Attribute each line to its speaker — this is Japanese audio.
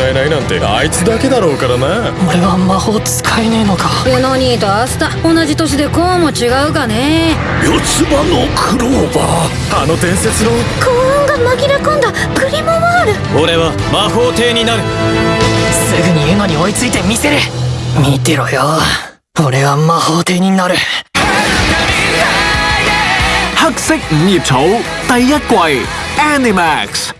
Speaker 1: 使えないなんてあいつだけだろうからな。
Speaker 2: 俺は魔法使えねえのか。
Speaker 3: ユノニーとアスタ同じ年でこうも違うかね。
Speaker 4: 四つ葉のクローバー。
Speaker 1: あの伝説の。
Speaker 3: 幸運が紛れ込んだ。グリモワール。
Speaker 5: 俺は魔法帝になる。
Speaker 2: すぐにユノに追いついてみせる。見てろよ。俺は魔法帝になる。
Speaker 6: 黑色五葉草第一季 Animax。